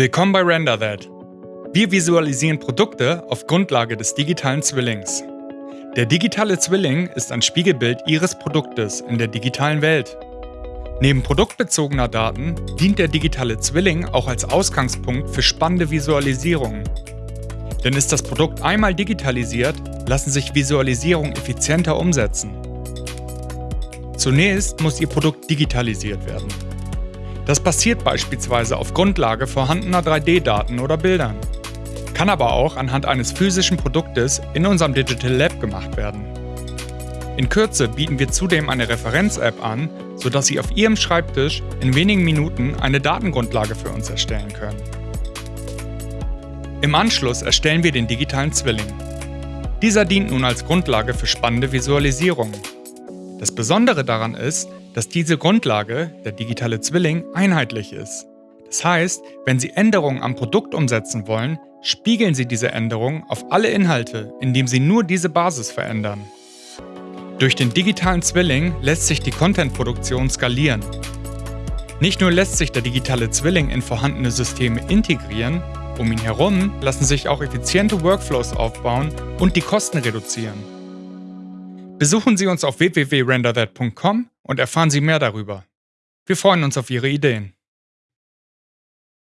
Willkommen bei Render That. Wir visualisieren Produkte auf Grundlage des digitalen Zwillings. Der digitale Zwilling ist ein Spiegelbild Ihres Produktes in der digitalen Welt. Neben produktbezogener Daten dient der digitale Zwilling auch als Ausgangspunkt für spannende Visualisierungen. Denn ist das Produkt einmal digitalisiert, lassen sich Visualisierungen effizienter umsetzen. Zunächst muss Ihr Produkt digitalisiert werden. Das passiert beispielsweise auf Grundlage vorhandener 3D-Daten oder Bildern. Kann aber auch anhand eines physischen Produktes in unserem Digital Lab gemacht werden. In Kürze bieten wir zudem eine Referenz-App an, sodass Sie auf Ihrem Schreibtisch in wenigen Minuten eine Datengrundlage für uns erstellen können. Im Anschluss erstellen wir den digitalen Zwilling. Dieser dient nun als Grundlage für spannende Visualisierungen. Das Besondere daran ist, dass diese Grundlage, der digitale Zwilling, einheitlich ist. Das heißt, wenn Sie Änderungen am Produkt umsetzen wollen, spiegeln Sie diese Änderungen auf alle Inhalte, indem Sie nur diese Basis verändern. Durch den digitalen Zwilling lässt sich die Contentproduktion skalieren. Nicht nur lässt sich der digitale Zwilling in vorhandene Systeme integrieren, um ihn herum lassen sich auch effiziente Workflows aufbauen und die Kosten reduzieren. Besuchen Sie uns auf www.renderthat.com und erfahren Sie mehr darüber. Wir freuen uns auf Ihre Ideen.